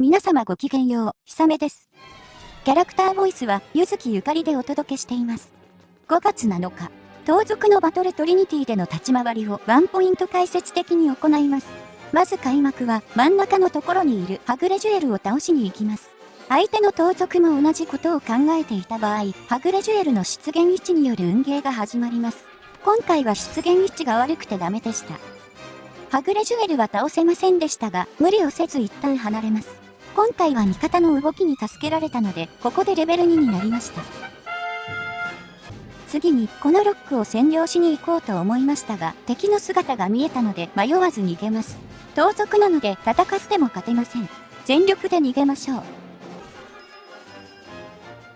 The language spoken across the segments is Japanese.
皆様ごきげんよう、ひさめです。キャラクターボイスは、ゆずきゆかりでお届けしています。5月7日、盗賊のバトルトリニティでの立ち回りをワンポイント解説的に行います。まず開幕は、真ん中のところにいるはぐれジュエルを倒しに行きます。相手の盗賊も同じことを考えていた場合、はぐれジュエルの出現位置による運ゲーが始まります。今回は出現位置が悪くてダメでした。はぐれジュエルは倒せませんでしたが、無理をせず一旦離れます。今回は味方の動きに助けられたので、ここでレベル2になりました。次に、このロックを占領しに行こうと思いましたが、敵の姿が見えたので迷わず逃げます。盗賊なので戦っても勝てません。全力で逃げましょう。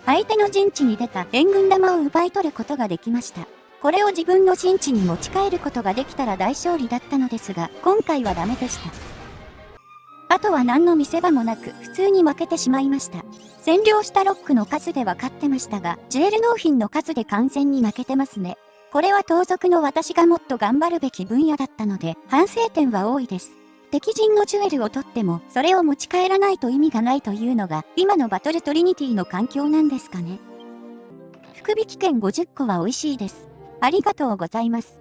相手の陣地に出た援軍玉を奪い取ることができました。これを自分の陣地に持ち帰ることができたら大勝利だったのですが、今回はダメでした。あとは何の見せ場もなく普通に負けてしまいました。占領したロックの数で分かってましたが、ジュエル納品の数で完全に負けてますね。これは盗賊の私がもっと頑張るべき分野だったので、反省点は多いです。敵陣のジュエルを取っても、それを持ち帰らないと意味がないというのが、今のバトルトリニティの環境なんですかね。福引券50個は美味しいです。ありがとうございます。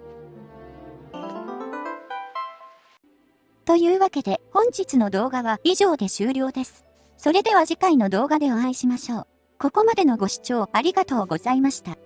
というわけで本日の動画は以上で終了です。それでは次回の動画でお会いしましょう。ここまでのご視聴ありがとうございました。